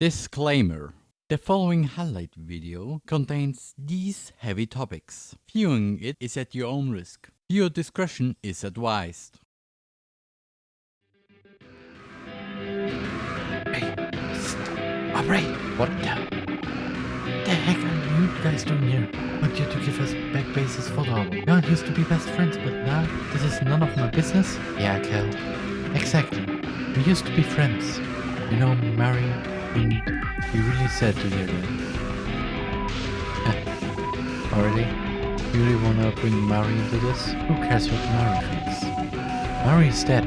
Disclaimer. The following highlight video contains these heavy topics. Viewing it is at your own risk. Viewer discretion is advised. Hey, stop! Aubrey! What the? The heck are you guys doing here? Want you to give us back bases for the We all used to be best friends, but now this is none of my business? Yeah, Kel. Exactly. We used to be friends. You know, Mari, we really sad to hear that. Already? You really wanna bring Mari into this? Who cares what Mari thinks? Mari's dead.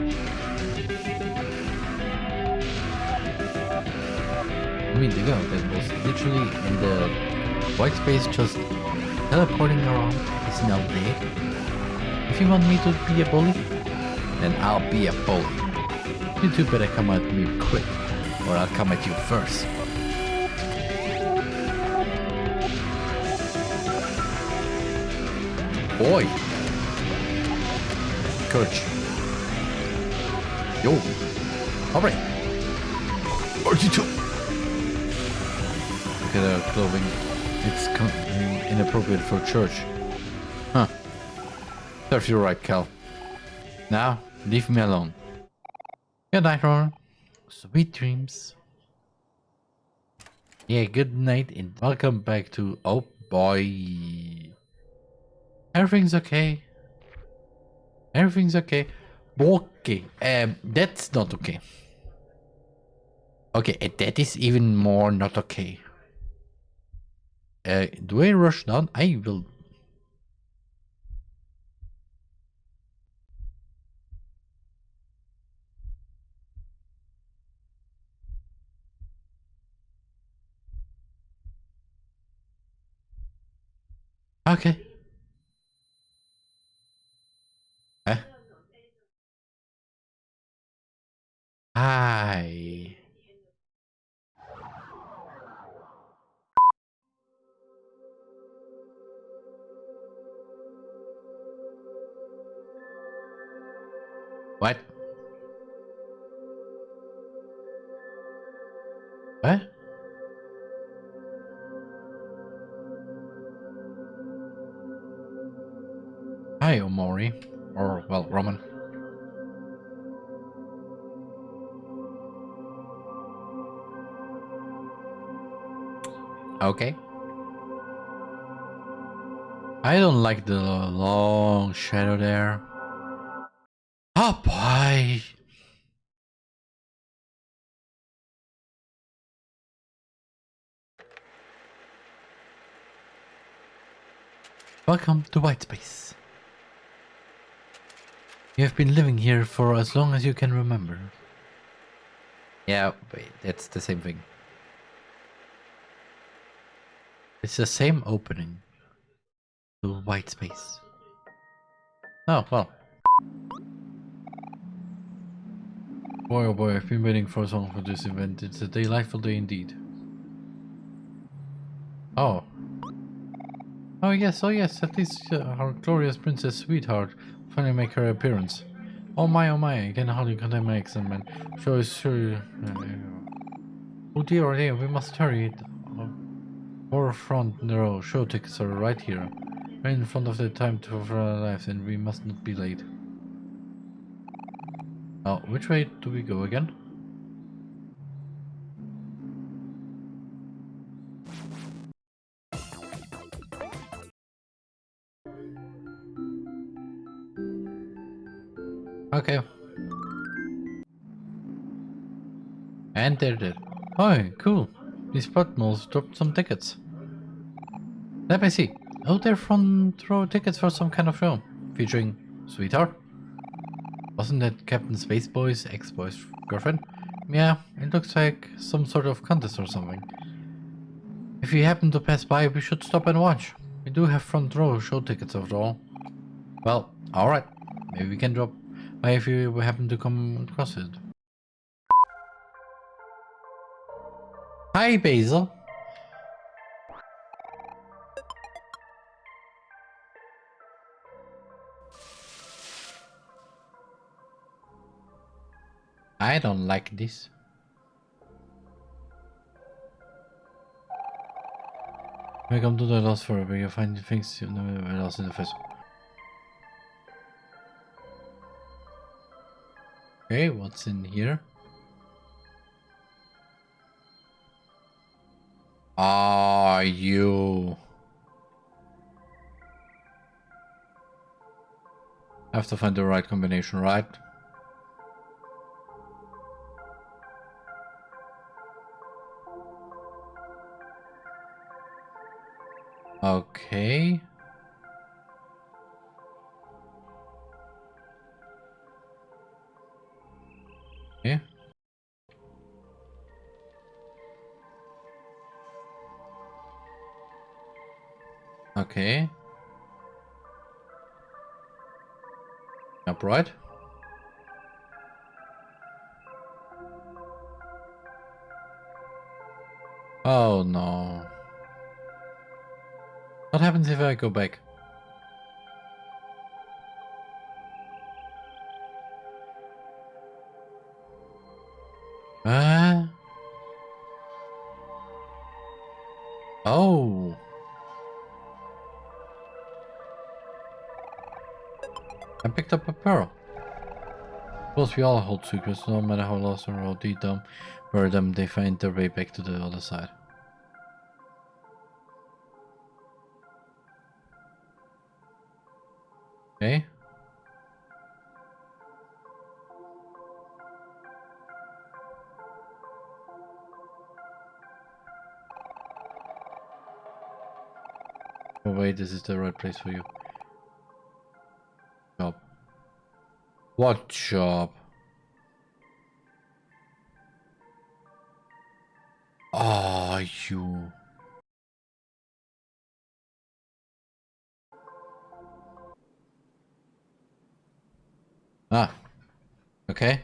I mean, the girl that was literally in the white space just teleporting around is now dead. If you want me to be a bully, then I'll be a bully. You two better come at me quick, or I'll come at you first. Boy! Coach. Yo! Alright! RG2! Look at her clothing. It's inappropriate for church. Huh. Serves you right, Cal. Now, leave me alone. Good night, Ron. Sweet dreams. Yeah, good night and welcome back to... Oh boy. Everything's okay. Everything's okay. Okay, um, that's not okay. Okay, and that is even more not okay. Uh, do I rush down? I will... Okay. Eh? Huh? Hi. Hi, Omori. Or, well, Roman. Okay. I don't like the long shadow there. Oh boy. Welcome to White Space. You have been living here for as long as you can remember. Yeah, wait, that's the same thing. It's the same opening The white space. Oh, well. Boy oh boy, I've been waiting for so long for this event. It's a delightful day indeed. Oh. Oh yes, oh yes, at least uh, our glorious princess sweetheart finally make her appearance. Oh my, oh my, I can hardly contain my excitement. Sure, sure. Oh dear, oh dear, we must hurry. it. Our front row show tickets are right here. Right in front of the time of our lives and we must not be late. Now, which way do we go again? Okay. And they're dead. Oh, cool. These Spotmos dropped some tickets. Let me see. Oh, they're front row tickets for some kind of show. Featuring Sweetheart. Wasn't that Captain Spaceboy's ex-boy's girlfriend? Yeah, it looks like some sort of contest or something. If you happen to pass by, we should stop and watch. We do have front row show tickets after all. Well, alright. Maybe we can drop why if you happen to come across it? Hi, Basil. I don't like this. Welcome to the Lost Forest. You'll find things you've never lost in the first. Okay, what's in here? Are you? Have to find the right combination, right? Okay. Okay. Upright. Oh no. What happens if I go back? Uh, oh. I picked up a pearl. Of course we all hold secrets, no matter how lost or how deep them, where them they find their way back to the other side. Okay. Oh wait, this is the right place for you. What job? Ah, you. Ah. Okay.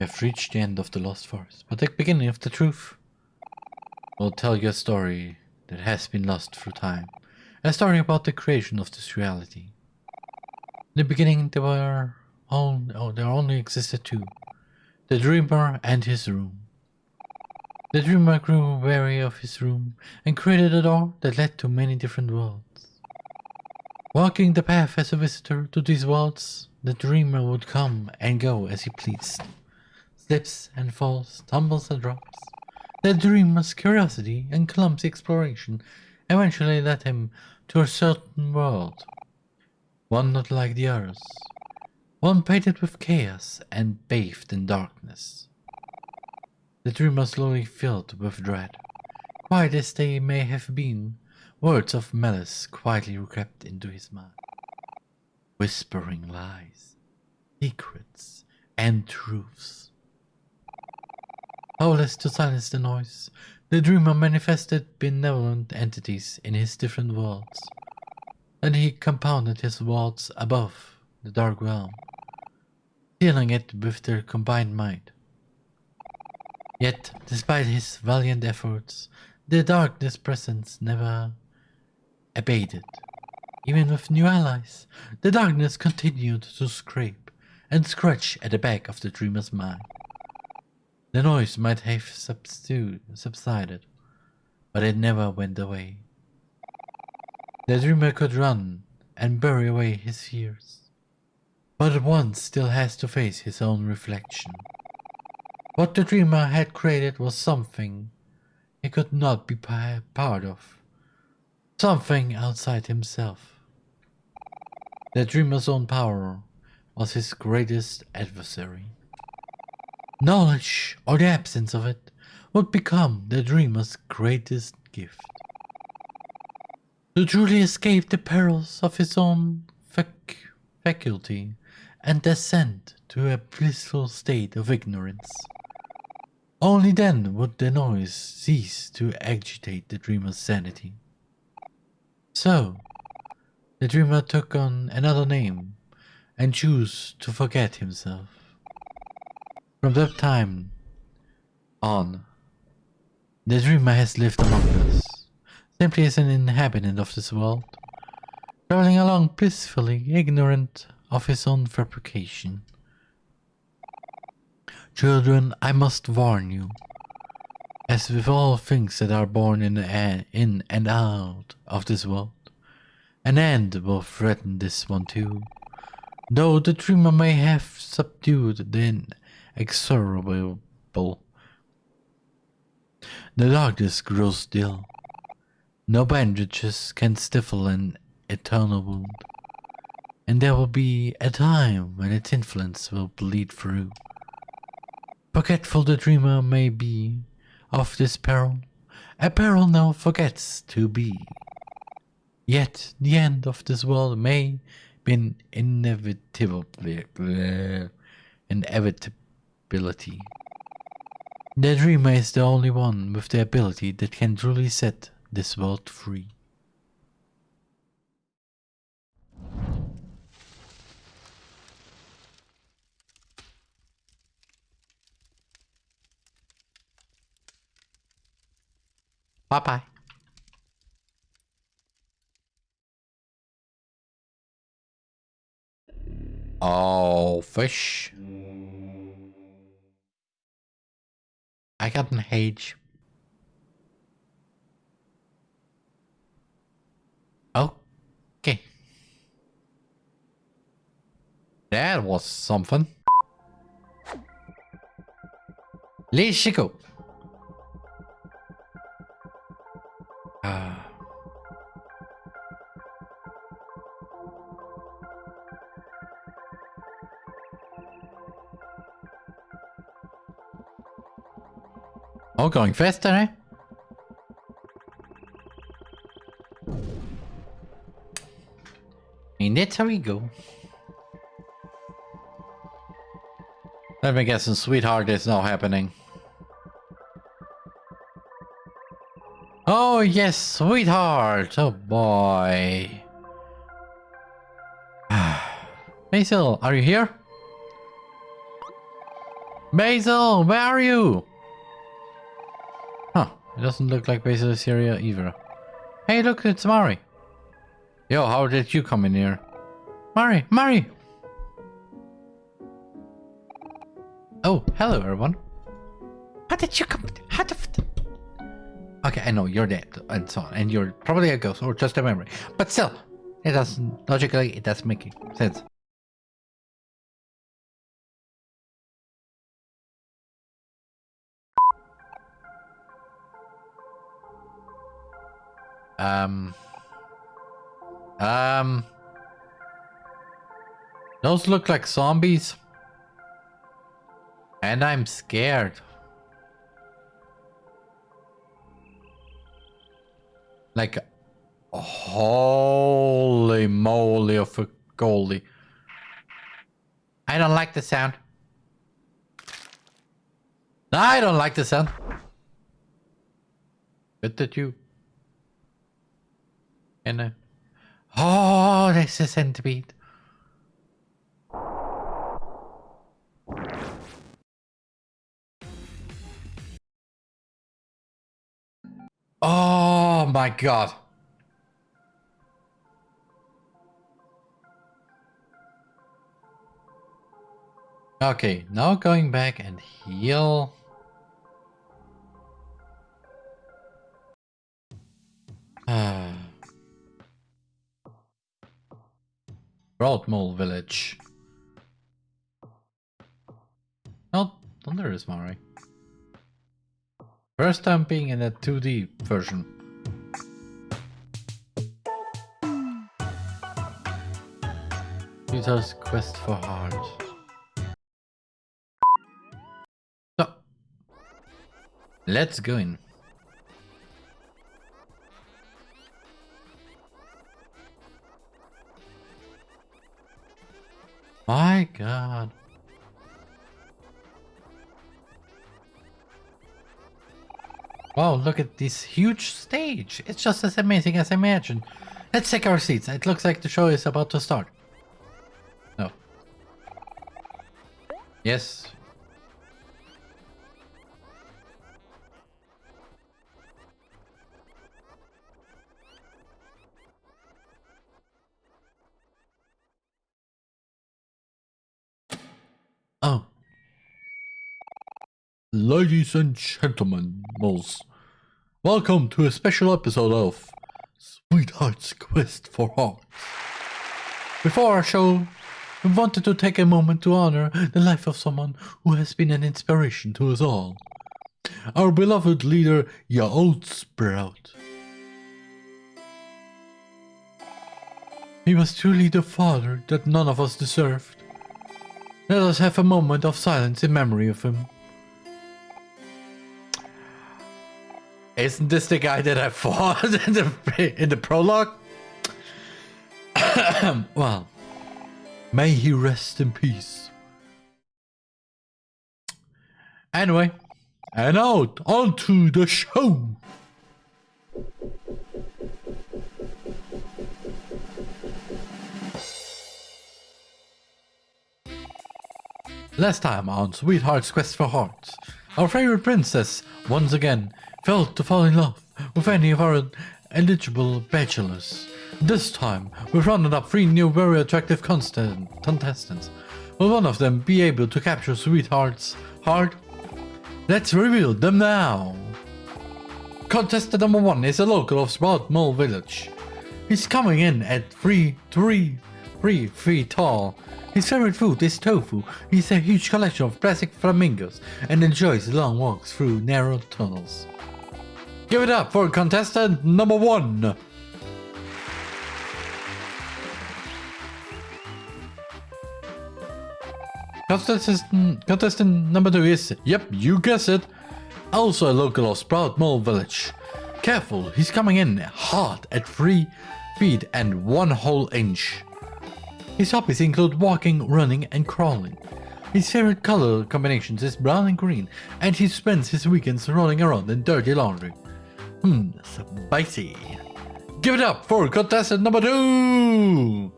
We have reached the end of the Lost Forest, but the beginning of the truth. We'll tell you a story that has been lost through time. A story about the creation of this reality. In the beginning there were all, oh, there only existed two. The dreamer and his room. The dreamer grew weary of his room and created a door that led to many different worlds. Walking the path as a visitor to these worlds, the dreamer would come and go as he pleased. Slips and falls, tumbles and drops. The dreamer's curiosity and clumsy exploration eventually led him to a certain world. One not like the others. One painted with chaos and bathed in darkness. The dreamer slowly filled with dread. Quiet as they may have been, words of malice quietly crept into his mind. Whispering lies, secrets, and truths. Oh, Powerless to silence the noise, the dreamer manifested benevolent entities in his different worlds. And he compounded his worlds above the dark realm, sealing it with their combined might. Yet, despite his valiant efforts, the darkness presence never abated. Even with new allies, the darkness continued to scrape and scratch at the back of the dreamer's mind. The noise might have subsided, but it never went away. The dreamer could run and bury away his fears, but at once still has to face his own reflection. What the dreamer had created was something he could not be part of. Something outside himself. The dreamer's own power was his greatest adversary. Knowledge, or the absence of it, would become the dreamer's greatest gift. To truly escape the perils of his own fac faculty and descend to a blissful state of ignorance. Only then would the noise cease to agitate the dreamer's sanity. So, the dreamer took on another name and chose to forget himself. From that time on, the dreamer has lived among us, simply as an inhabitant of this world, traveling along blissfully ignorant of his own fabrication. Children, I must warn you. As with all things that are born in, the, in and out of this world, an end will threaten this one too. Though the dreamer may have subdued the inexorable, the darkness grows still. No bandages can stifle an eternal wound, and there will be a time when its influence will bleed through. Forgetful the dreamer may be of this peril, a peril now forgets to be. Yet the end of this world may be inevitably inevitability. The dreamer is the only one with the ability that can truly set this world free. Bye bye. Oh, fish. I got an H. Okay. That was something. Let's go. Oh, going faster, eh? And that's how we go. Let me guess, sweetheart is now happening. Oh yes, sweetheart! Oh boy. Basil, are you here? Basil, where are you? It doesn't look like Basil is here either. Hey look, it's Mari. Yo, how did you come in here? Mari, Mari! Oh, hello everyone. How did you come? How the... Okay, I know you're dead and so on, and you're probably a ghost or just a memory. But still, it doesn't, logically, it doesn't make sense. Um... Um... Those look like zombies. And I'm scared. Like, holy moly of a goalie. I don't like the sound. No, I don't like the sound. Good that you. And uh, oh, there's a centipede. Oh my god. Okay, now going back and heal. Broadmole Village. Oh, oh Thunder is Mari. First time being in a 2D version. Peter's quest for heart. So, let's go in. My god. Wow, look at this huge stage. It's just as amazing as I imagined. Let's take our seats. It looks like the show is about to start. No. Yes. Oh. Ladies and gentlemen. Welcome to a special episode of Sweetheart's Quest for Heart. Before our show, we wanted to take a moment to honor the life of someone who has been an inspiration to us all. Our beloved leader, Ye Old Sprout. He was truly the father that none of us deserved. Let us have a moment of silence in memory of him. Isn't this the guy that I fought in the, in the prologue? well, may he rest in peace. Anyway, and out onto the show. Last time on Sweetheart's Quest for Hearts, our favorite princess once again failed to fall in love with any of our eligible bachelors. This time, we've rounded up three new very attractive contestants. Will one of them be able to capture Sweetheart's heart? Let's reveal them now! Contestant number one is a local of Sprout Mole Village. He's coming in at 3, 3, 3 feet tall his favorite food is tofu. He's a huge collection of plastic flamingos and enjoys long walks through narrow tunnels. Give it up for contestant number one! Contestant, contestant number two is, yep, you guess it, also a local of Sprout Mole Village. Careful, he's coming in hot at 3 feet and 1 whole inch. His hobbies include walking, running, and crawling. His favorite color combinations is brown and green, and he spends his weekends rolling around in dirty laundry. Hmm, spicy. Give it up for contestant number two!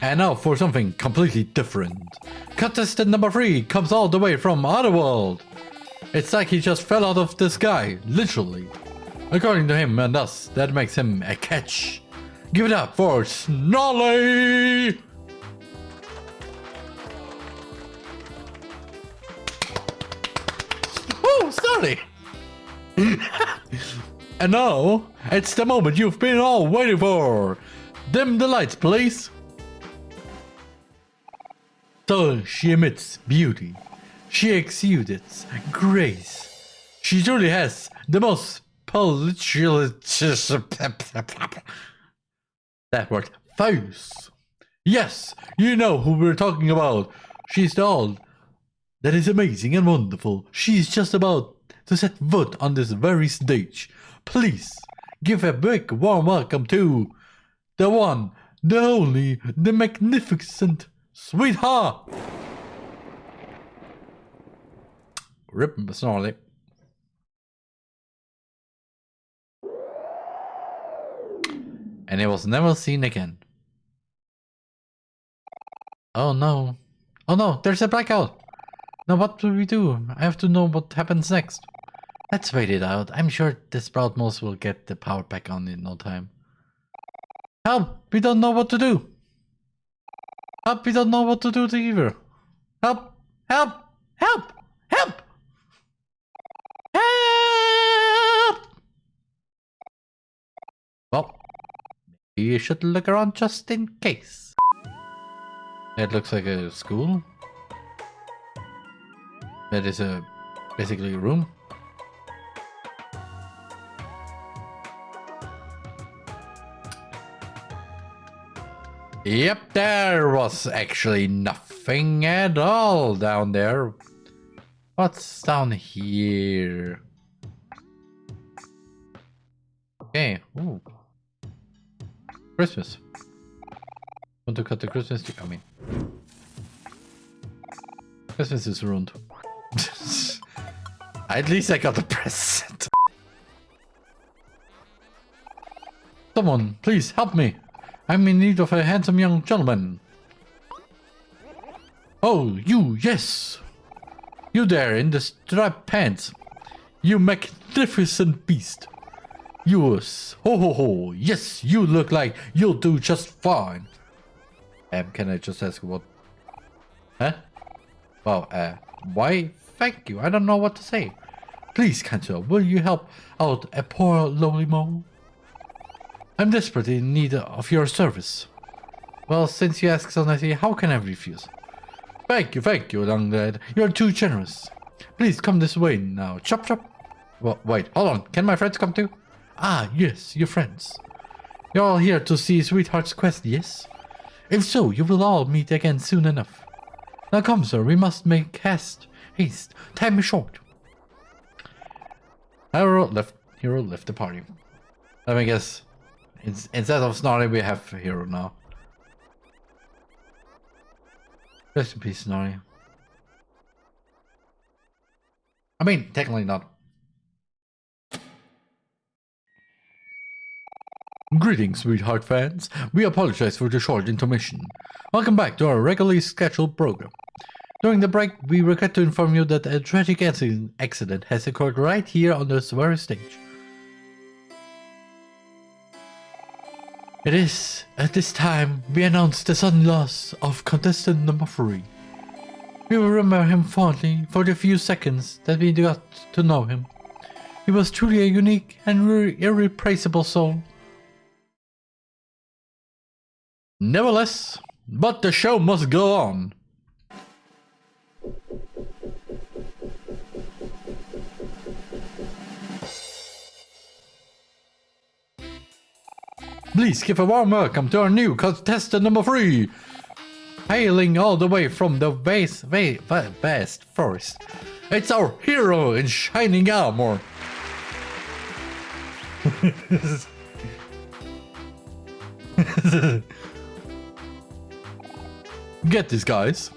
And now for something completely different. Contestant number three comes all the way from Otherworld. It's like he just fell out of the sky, literally. According to him and us, that makes him a catch. Give it up for Snarly! Oh, Snarly! and now, it's the moment you've been all waiting for. Dim the lights, please. So she emits beauty. She exudes grace. She truly has the most that word. Face. Yes, you know who we're talking about. She's the old. That is amazing and wonderful. She is just about to set foot on this very stage. Please, give a big warm welcome to the one, the only, the magnificent sweetheart. Rip Snarly. and it was never seen again. Oh no. Oh no, there's a blackout! Now what do we do? I have to know what happens next. Let's wait it out. I'm sure the Sprout Moss will get the power back on in no time. Help! We don't know what to do! Help! We don't know what to do either! Help! Help! Help! Help! Help! Well, you should look around just in case. It looks like a school. That is a basically a room. Yep, there was actually nothing at all down there. What's down here? Okay, ooh. Christmas. Want to cut the Christmas tree? I mean, Christmas is ruined. At least I got the present. Someone, please help me. I'm in need of a handsome young gentleman. Oh, you, yes. You there in the striped pants. You magnificent beast. Yours. Ho ho ho. Yes, you look like you'll do just fine. Um, can I just ask what? Huh? Well, uh, why? Thank you. I don't know what to say. Please, Kanto, will you help out a poor lonely mole? I'm desperately in need of your service. Well, since you ask so nicely, how can I refuse? Thank you, thank you, young lad. You're too generous. Please come this way now. Chop, chop. Well, wait, hold on. Can my friends come too? Ah, yes, your friends. You're all here to see Sweetheart's quest, yes? If so, you will all meet again soon enough. Now come, sir, we must make haste. Haste. Time is short. Hero left. Hero left the party. Let me guess. Instead of Snarly, we have Hero now. Rest in peace, Snarly. I mean, technically not. Greetings, sweetheart fans. We apologize for the short intermission. Welcome back to our regularly scheduled program. During the break, we regret to inform you that a tragic accident has occurred right here on this very stage. It is, at this time, we announce the sudden loss of contestant number 3. We will remember him fondly for the few seconds that we got to know him. He was truly a unique and irreplaceable soul Nevertheless, but the show must go on. Please give a warm welcome to our new contestant number three. Hailing all the way from the vast, vast forest. It's our hero in shining armor. Get this, guys.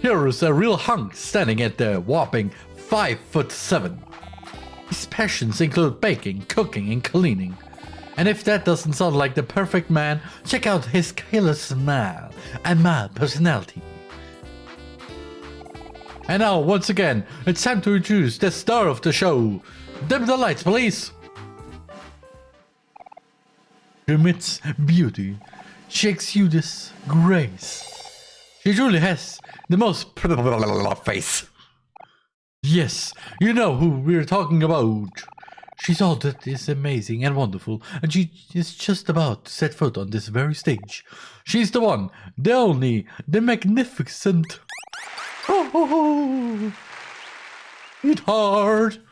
Here is a real hunk standing at the whopping 5 foot 7. His passions include baking, cooking, and cleaning. And if that doesn't sound like the perfect man, check out his killer smile and mild personality. And now, once again, it's time to introduce the star of the show. Dim the lights, please. Emits beauty, she exudes grace. She truly has the most face. Yes, you know who we're talking about. She's all that is amazing and wonderful, and she is just about to set foot on this very stage. She's the one, the only, the magnificent. Oh, oh, oh. It hard.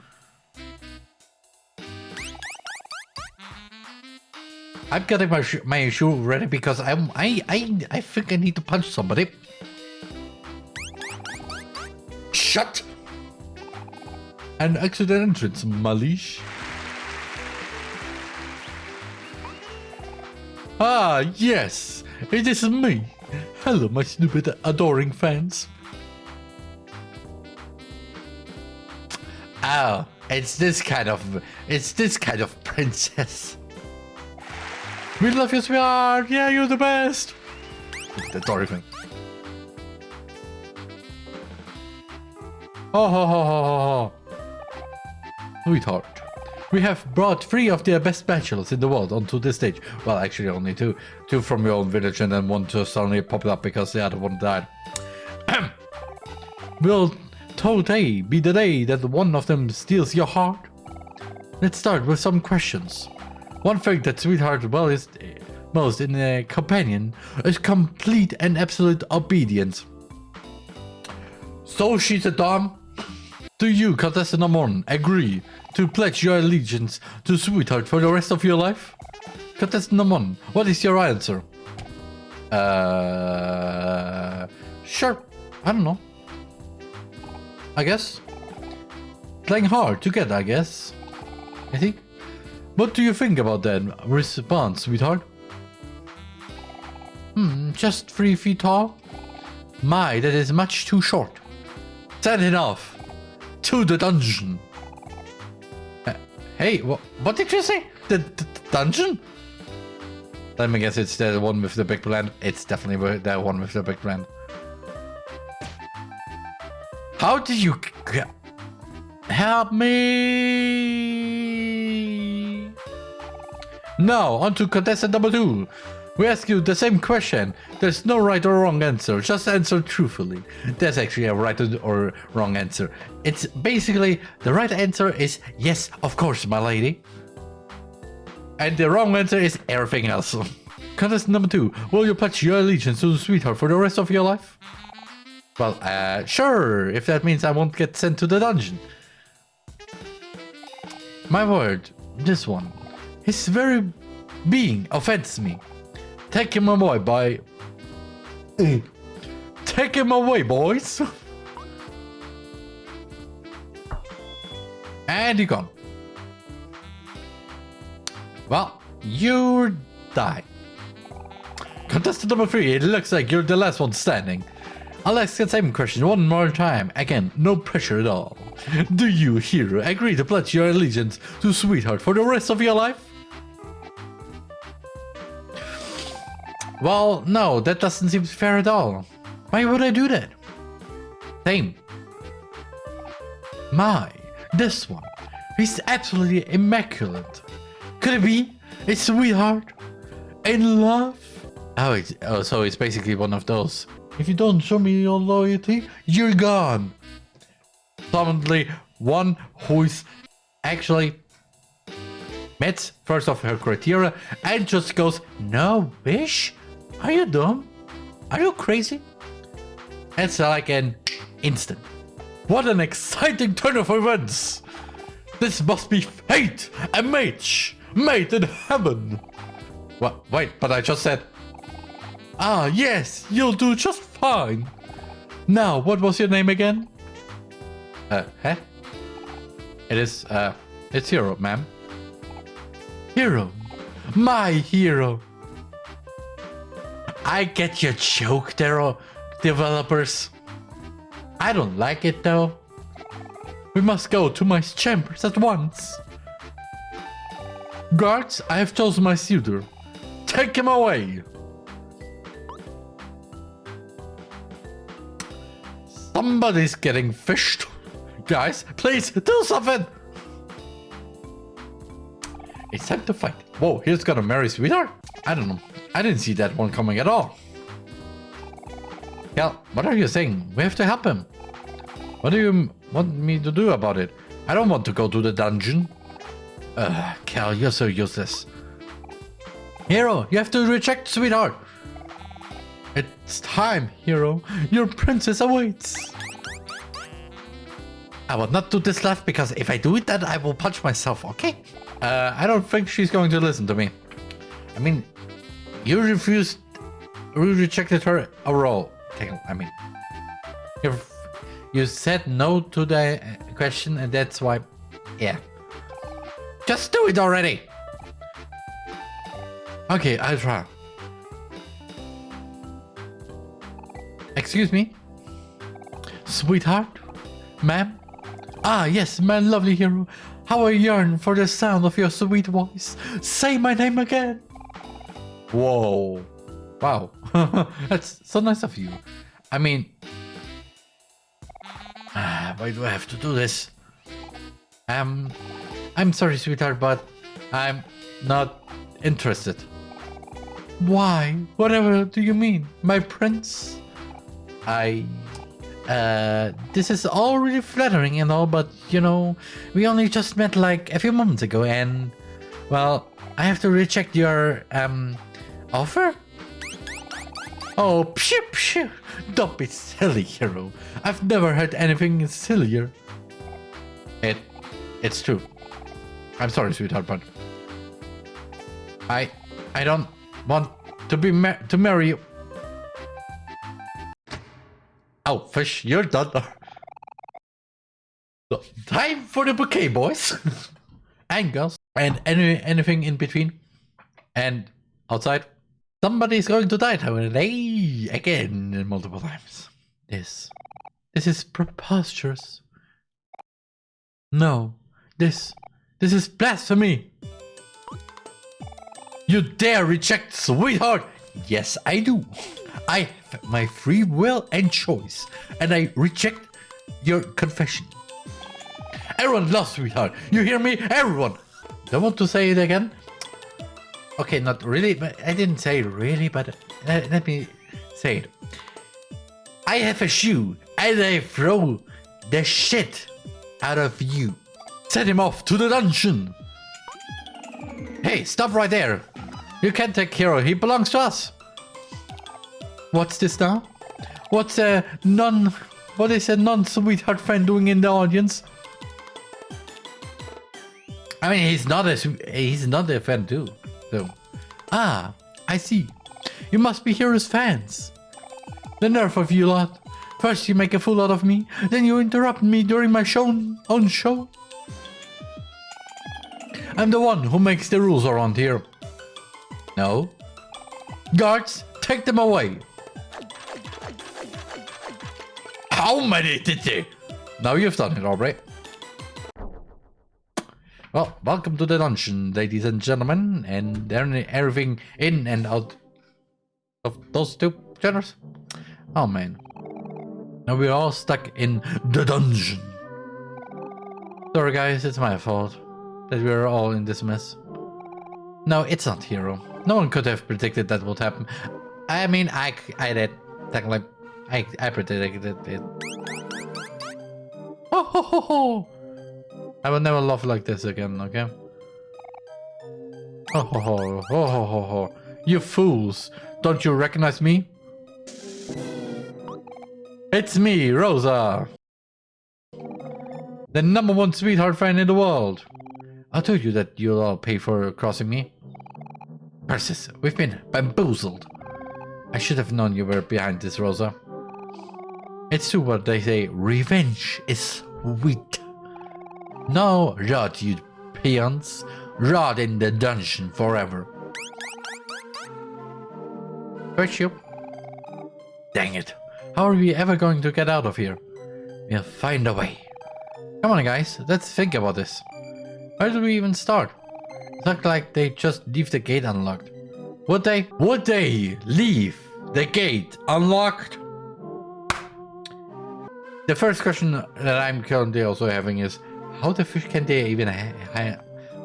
I'm getting my sh my shoe ready because I'm I I I think I need to punch somebody. Shut. An accident entrance, Malish. Ah, yes, it is me. Hello, my stupid, adoring fans. Oh, it's this kind of, it's this kind of princess. We love you, sweetheart. Yeah, you're the best. The Dory thing. Oh, ho, ho, ho, ho, ho. Sweetheart. We have brought three of the best bachelors in the world onto the stage. Well, actually only two. Two from your own village and then one just suddenly popped up because the other one died. Will today be the day that one of them steals your heart? Let's start with some questions. One thing that Sweetheart well is eh, most in a companion is complete and absolute obedience. So she's a dom? Do you, contestant number one, agree to pledge your allegiance to Sweetheart for the rest of your life? Contestant one, what is your answer? Uh, sure. I don't know. I guess. Playing hard together, I guess. I think. What do you think about that response, sweetheart? Hmm, just three feet tall? My, that is much too short. Send it off. To the dungeon. Hey, wh what did you say? The, the, the, dungeon? Let me guess it's the one with the big plan. It's definitely the one with the big plan. How did you... Help me! Now, on to contestant number two. We ask you the same question. There's no right or wrong answer. Just answer truthfully. There's actually a right or wrong answer. It's basically the right answer is yes, of course, my lady. And the wrong answer is everything else. Contest number two. Will you pledge your allegiance to the sweetheart for the rest of your life? Well, uh, sure, if that means I won't get sent to the dungeon. My word, this one. His very being offends me. Take him away, boy. Take him away, boys. and he gone. Well, you die. Contestant number three, it looks like you're the last one standing. I'll ask the same question one more time. Again, no pressure at all. Do you, hero, agree to pledge your allegiance to Sweetheart for the rest of your life? Well, no, that doesn't seem fair at all. Why would I do that? Same. My, this one. He's absolutely immaculate. Could it be? A sweetheart? In love? Oh, it's, oh, so it's basically one of those. If you don't show me your loyalty, you're gone. Suddenly, one who is actually met first of her criteria and just goes, no wish? Are you dumb? Are you crazy? It's like an instant. What an exciting turn of events! This must be fate! A match! Made in heaven! What? Wait, but I just said... Ah, yes, you'll do just fine. Now, what was your name again? Uh, huh? It is, uh, it's Hero, ma'am. Hero. My hero. I get your joke there, developers. I don't like it though. We must go to my chambers at once. Guards, I have chosen my suitor. Take him away. Somebody's getting fished. Guys, please do something. It's time to fight. Whoa, he's gonna marry sweetheart? I don't know. I didn't see that one coming at all. Cal, what are you saying? We have to help him. What do you want me to do about it? I don't want to go to the dungeon. Ugh, Cal, you're so useless. Hero, you have to reject sweetheart. It's time, Hero. Your princess awaits. I will not do this left because if I do it then I will punch myself, okay? Uh, I don't think she's going to listen to me. I mean, you refused, you rejected her overall. I mean, you you said no to the uh, question and that's why, yeah. Just do it already. Okay, I'll try. Excuse me? Sweetheart? Ma'am? Ah, yes, my lovely hero. How I yearn for the sound of your sweet voice. Say my name again. Whoa. Wow. That's so nice of you. I mean... Why do I have to do this? Um, I'm sorry, sweetheart, but I'm not interested. Why? Whatever do you mean, my prince? I... Uh, this is all really flattering and all, but, you know, we only just met like a few moments ago and, well, I have to reject your, um, offer? Oh, phew, phew. Don't be silly, hero. I've never heard anything sillier. It, it's true. I'm sorry, sweetheart, but I, I don't want to be ma to marry you. Oh, fish, you're done. Time for the bouquet, boys and girls, and any anything in between, and outside. Somebody's going to die today again multiple times. This, this is preposterous. No, this, this is blasphemy. You dare reject sweetheart? Yes, I do. I have my free will and choice, and I reject your confession. Everyone loves sweetheart. You hear me? Everyone. Don't want to say it again? Okay, not really, but I didn't say really, but uh, let me say it. I have a shoe and I throw the shit out of you. Set him off to the dungeon. Hey, stop right there. You can't take Hero, he belongs to us. What's this now? What's a non... What is a non-sweetheart friend doing in the audience? I mean, he's not a he's not a fan too, so. Ah, I see. You must be Hero's fans. The nerve of you lot. First you make a fool out of me, then you interrupt me during my show own show. I'm the one who makes the rules around here. No. Guards, take them away. How many did they? Now you've done it, alright. Well, welcome to the dungeon, ladies and gentlemen, and everything in and out of those two genres. Oh man. Now we're all stuck in the dungeon. Sorry guys, it's my fault that we're all in this mess. No, it's not Hero. No one could have predicted that would happen. I mean, I, I did. Technically, I, I predicted it. Oh, ho, ho, ho. I will never laugh like this again, okay? Oh ho ho, ho ho ho ho. You fools! Don't you recognize me? It's me, Rosa! The number one sweetheart friend in the world! I told you that you'll all pay for crossing me. Persis, we've been bamboozled. I should have known you were behind this, Rosa. It's true what they say, revenge is sweet. Now rot, you peons. Rot in the dungeon forever. Virtue. Dang it. How are we ever going to get out of here? We'll find a way. Come on guys, let's think about this. Where do we even start? It looks like they just leave the gate unlocked. Would they? Would they leave the gate unlocked? The first question that I'm currently also having is, how the fish can they even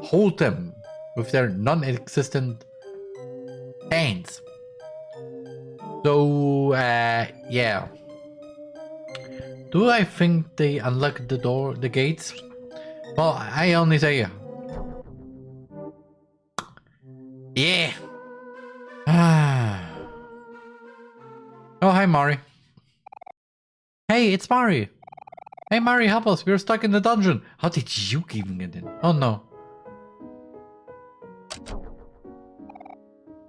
hold them with their non-existent hands? So, uh, yeah. Do I think they unlock the door, the gates? Well, I only say yeah. oh, hi, Mari. Hey, it's Mari. Hey Mari, help us. We're stuck in the dungeon. How did you even get in? Oh no.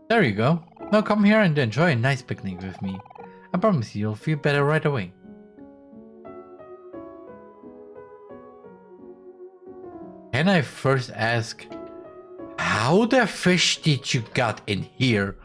There you go. Now come here and enjoy a nice picnic with me. I promise you, you'll feel better right away. Can I first ask, how the fish did you got in here